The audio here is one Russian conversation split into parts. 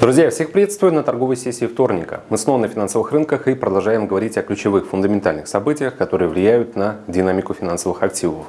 Друзья, всех приветствую на торговой сессии вторника. Мы снова на финансовых рынках и продолжаем говорить о ключевых фундаментальных событиях, которые влияют на динамику финансовых активов.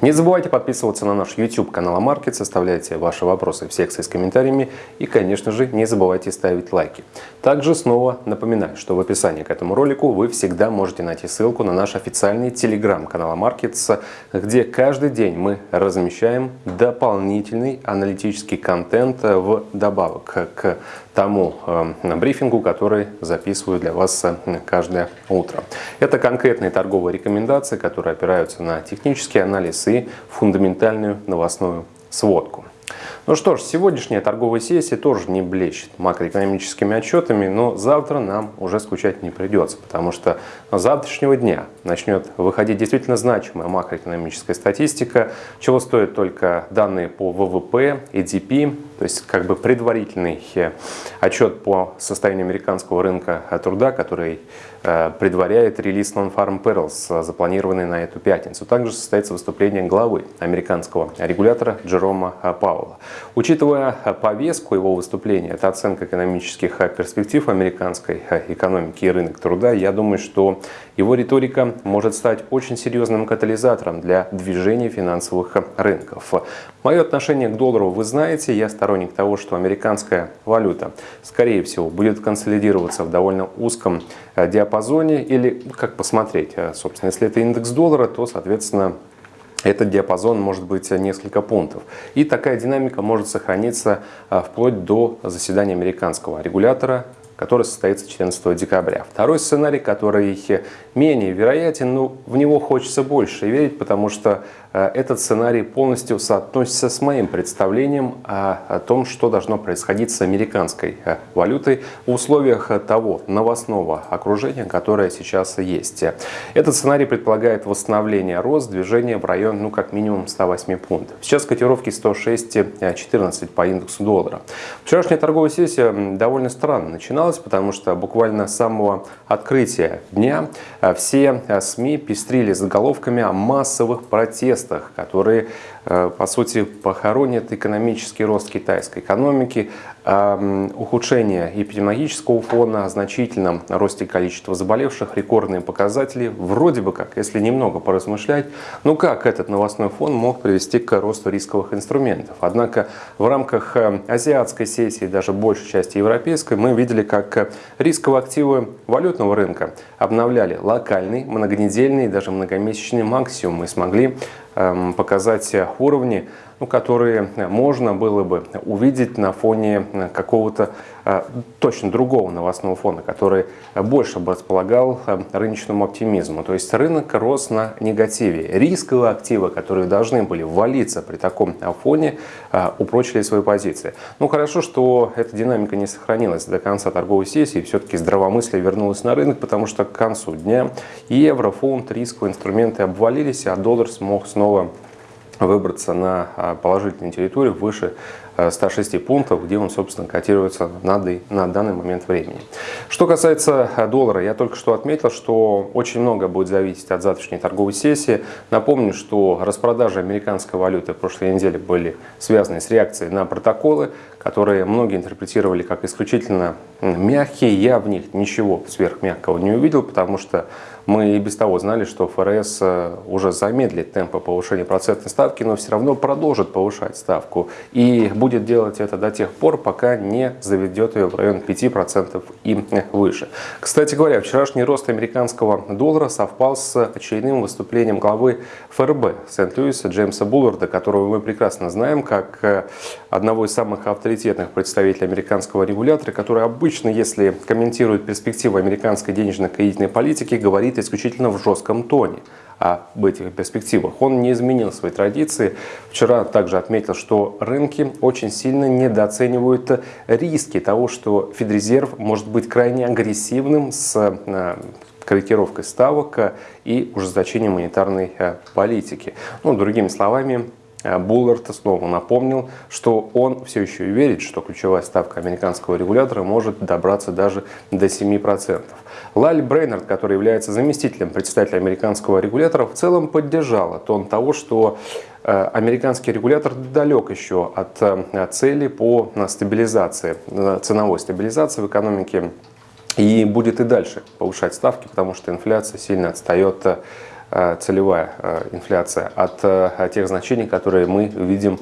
Не забывайте подписываться на наш YouTube канал AMarkets, оставляйте ваши вопросы в секции с комментариями и, конечно же, не забывайте ставить лайки. Также снова напоминаю, что в описании к этому ролику вы всегда можете найти ссылку на наш официальный телеграм-канал AMarkets, где каждый день мы размещаем дополнительный аналитический контент в добавок к тому э, брифингу, который записываю для вас э, каждое утро. Это конкретные торговые рекомендации, которые опираются на технический анализ и фундаментальную новостную сводку. Ну что ж, сегодняшняя торговая сессия тоже не блещет макроэкономическими отчетами, но завтра нам уже скучать не придется, потому что с завтрашнего дня начнет выходить действительно значимая макроэкономическая статистика, чего стоят только данные по ВВП, EDP, то есть как бы предварительный э, отчет по состоянию американского рынка труда, который э, предваряет релиз Non-Farm Perils, запланированный на эту пятницу. Также состоится выступление главы американского регулятора Джерома Пауэлла. Учитывая повестку его выступления, это оценка экономических перспектив американской экономики и рынок труда, я думаю, что его риторика может стать очень серьезным катализатором для движения финансовых рынков. Мое отношение к доллару вы знаете, я сторонник того, что американская валюта, скорее всего, будет консолидироваться в довольно узком диапазоне или, как посмотреть, собственно, если это индекс доллара, то, соответственно, этот диапазон может быть несколько пунктов. И такая динамика может сохраниться а, вплоть до заседания американского регулятора который состоится 14 декабря. Второй сценарий, который менее вероятен, но в него хочется больше верить, потому что этот сценарий полностью соотносится с моим представлением о том, что должно происходить с американской э, валютой в условиях того новостного окружения, которое сейчас есть. Этот сценарий предполагает восстановление рост движения в район, ну, как минимум 108 пунктов. Сейчас котировки 106.14 по индексу доллара. Вчерашняя торговая сессия довольно странно начиналась потому что буквально с самого открытия дня э, все э, СМИ пестрили заголовками о массовых протестах, которые Э, по сути, похоронит экономический рост китайской экономики, ухудшение эпидемиологического фона, значительном росте количества заболевших, рекордные показатели. Вроде бы как, если немного поразмышлять, ну как этот новостной фон мог привести к росту рисковых инструментов. Однако в рамках э, азиатской сессии, даже большей части европейской, мы видели, как рисковые активы валютного рынка обновляли локальный, многонедельный, даже многомесячный максимум и смогли Эм, показать уровни, ну, которые можно было бы увидеть на фоне какого-то э, точно другого новостного фона, который больше бы располагал э, рыночному оптимизму. То есть рынок рос на негативе. Рисковые активы, которые должны были валиться при таком фоне, э, упрочили свои позиции. Ну хорошо, что эта динамика не сохранилась до конца торговой сессии. Все-таки здравомыслие вернулось на рынок, потому что к концу дня евро, фунт, рисковые инструменты обвалились, а доллар смог снова выбраться на а, положительную территорию выше 106 э, пунктов, где он, собственно, котируется на, на данный момент времени. Что касается э, доллара, я только что отметил, что очень много будет зависеть от завтрашней торговой сессии. Напомню, что распродажи американской валюты в прошлой неделе были связаны с реакцией на протоколы, которые многие интерпретировали как исключительно мягкие. Я в них ничего сверхмягкого не увидел, потому что мы и без того знали, что ФРС э, уже замедлит темпы повышения процентной ставки, но все равно продолжит повышать ставку. И будет будет делать это до тех пор, пока не заведет ее в район 5% и выше. Кстати говоря, вчерашний рост американского доллара совпал с очередным выступлением главы ФРБ Сент-Луиса Джеймса Булларда, которого мы прекрасно знаем как э, одного из самых авторитетных представителей американского регулятора, который обычно, если комментирует перспективы американской денежно-кредитной политики, говорит исключительно в жестком тоне об этих перспективах. Он не изменил свои традиции. Вчера также отметил, что рынки очень сильно недооценивают риски того, что Федрезерв может быть крайне агрессивным с э, корректировкой ставок и ужесточением монетарной э, политики. Ну, другими словами, Буллард снова напомнил, что он все еще верит, что ключевая ставка американского регулятора может добраться даже до 7%. Лаль Брейнард, который является заместителем председателя американского регулятора, в целом поддержала тон того, что э, американский регулятор далек еще от э, цели по стабилизации, э, ценовой стабилизации в экономике и будет и дальше повышать ставки, потому что инфляция сильно отстает целевая инфляция от тех значений, которые мы видим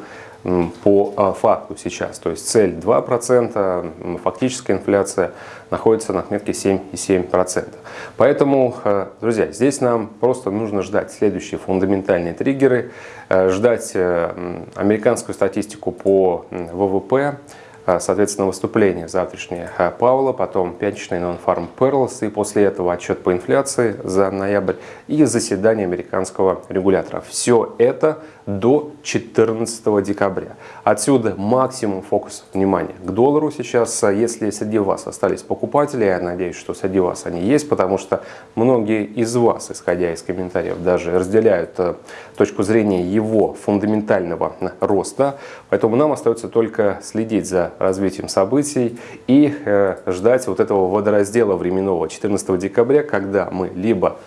по факту сейчас. То есть цель 2%, фактическая инфляция находится на отметке 7,7%. Поэтому, э, друзья, здесь нам просто нужно ждать следующие фундаментальные триггеры, э, ждать э, американскую статистику по ВВП, соответственно, выступление завтрашнее а, Паула, потом пятничный Non-Farm Perils, и после этого отчет по инфляции за ноябрь и заседание американского регулятора. Все это до 14 декабря. Отсюда максимум фокуса внимания к доллару сейчас. Если среди вас остались покупатели, я надеюсь, что среди вас они есть, потому что многие из вас, исходя из комментариев, даже разделяют э, точку зрения его фундаментального роста. Поэтому нам остается только следить за развитием событий и э, ждать вот этого водораздела временного 14 декабря, когда мы либо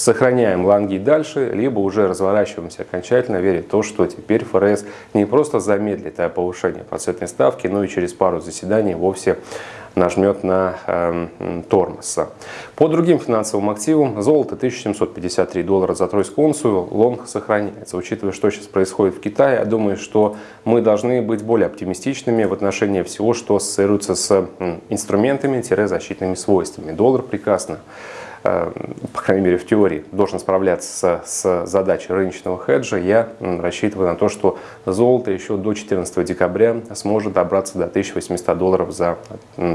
сохраняем лонги дальше, либо уже разворачиваемся окончательно, веря в то, что теперь ФРС не просто замедлит повышение процентной ставки, но и через пару заседаний вовсе нажмет на э, тормоз. По другим финансовым активам золото 1753 доллара за тройскую унцию, лонг сохраняется. Учитывая, что сейчас происходит в Китае, я думаю, что мы должны быть более оптимистичными в отношении всего, что ассоциируется с инструментами-защитными свойствами. Доллар прекрасно по крайней мере в теории, должен справляться с задачей рыночного хеджа, я рассчитываю на то, что золото еще до 14 декабря сможет добраться до 1800 долларов за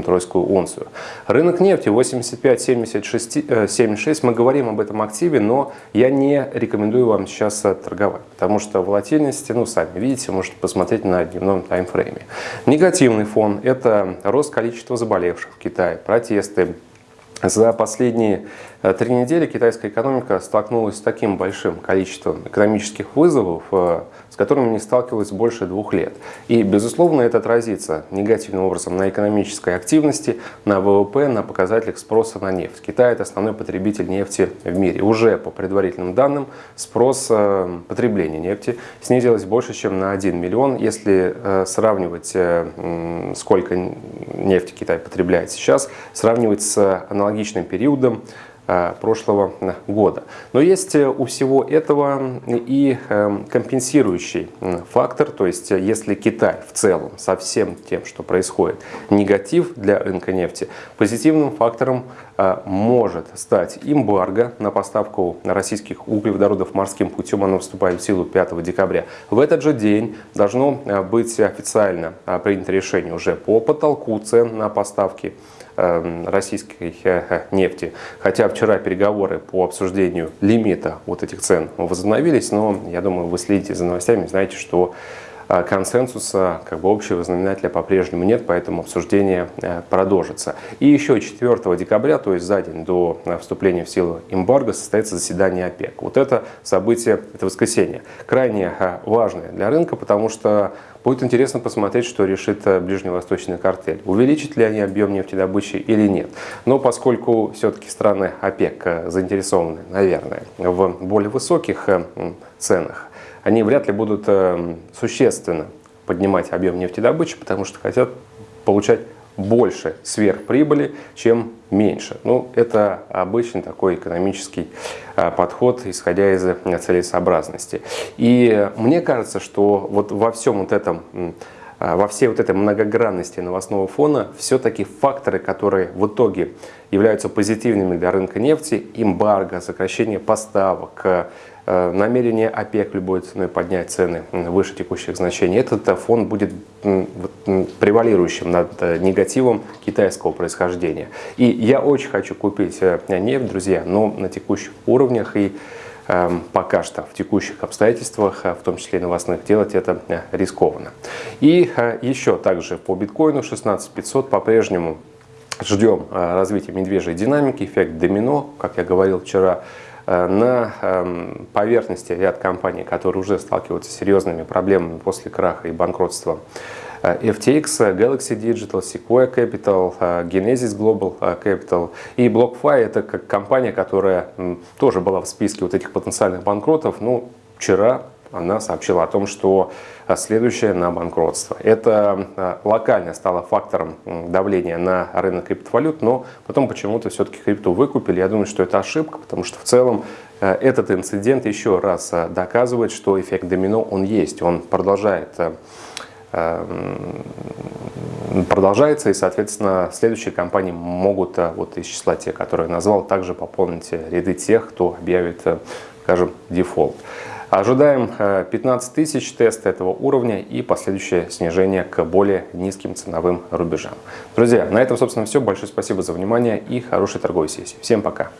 тройскую унцию. Рынок нефти 85-76, мы говорим об этом активе, но я не рекомендую вам сейчас торговать, потому что волатильность, ну сами видите, можете посмотреть на дневном таймфрейме. Негативный фон – это рост количества заболевших в Китае, протесты, за последние три недели китайская экономика столкнулась с таким большим количеством экономических вызовов, э, с которыми не сталкивалась больше двух лет. И, безусловно, это отразится негативным образом на экономической активности, на ВВП, на показателях спроса на нефть. Китай – это основной потребитель нефти в мире. Уже по предварительным данным спрос э, потребления нефти снизилось больше, чем на 1 миллион. Если сравнивать, сколько нефти Китай потребляет сейчас, сравнивать с аналогичным периодом э, прошлого года. Но есть э, у всего этого и э, компенсирующий фактор, то есть если Китай в целом со всем тем, что происходит, негатив для рынка нефти, позитивным фактором может стать эмбарго на поставку российских углеводородов морским путем, оно вступает в силу 5 декабря. В этот же день должно быть официально принято решение уже по потолку цен на поставки российской э, нефти. Хотя вчера переговоры по обсуждению лимита вот этих цен возобновились, но я думаю, вы следите за новостями, знаете, что э, консенсуса, как бы общего знаменателя по-прежнему нет, поэтому обсуждение э, продолжится. И еще 4 декабря, то есть за день до вступления в силу эмбарго, состоится заседание ОПЕК. Вот это событие, это воскресенье, крайне важное для рынка, потому что Будет интересно посмотреть, что решит э, ближневосточный картель. Увеличит ли они объем нефтедобычи или нет. Но поскольку все-таки страны ОПЕК э, заинтересованы, наверное, в более высоких э, ценах, они вряд ли будут существенно поднимать объем нефтедобычи, потому что хотят получать больше сверхприбыли, чем меньше. Ну, это обычный такой экономический а, подход, исходя из целесообразности. И мне кажется, что вот во всем вот этом а, во всей вот этой многогранности новостного фона все-таки факторы, которые в итоге являются позитивными для рынка нефти, эмбарго, сокращение поставок, Э, намерение ОПЕК любой ценой поднять цены выше текущих значений, этот э, фон будет превалирующим над э, негативом китайского происхождения. И я очень хочу купить нефть, друзья, но на текущих уровнях и эм, пока что в текущих обстоятельствах, в том числе и новостных, делать это рискованно. И еще также по биткоину 16500 по-прежнему ждем развития медвежьей динамики, эффект домино, как я говорил вчера, на эм, поверхности ряд компаний, которые уже сталкиваются с серьезными проблемами после краха и банкротства FTX, Galaxy Digital, Sequoia Capital, Genesis Global Capital и BlockFi. Это как компания, которая тоже была в списке вот этих потенциальных банкротов. Ну, вчера она сообщила о том, что а, следующее на банкротство. Это а, локально стало фактором давления на рынок криптовалют, но потом почему-то все-таки крипту выкупили. Я думаю, что это ошибка, потому что в целом а, этот инцидент еще раз доказывает, что эффект домино он есть, он продолжает продолжается, и, соответственно, следующие компании могут, вот из числа тех, которые я назвал, также пополнить ряды тех, кто объявит, скажем, дефолт. Ожидаем 15 э, тысяч тест этого уровня и последующее снижение к более низким ценовым рубежам. Друзья, на этом, собственно, все. Большое спасибо за внимание и хорошей торговой сессии. Всем пока!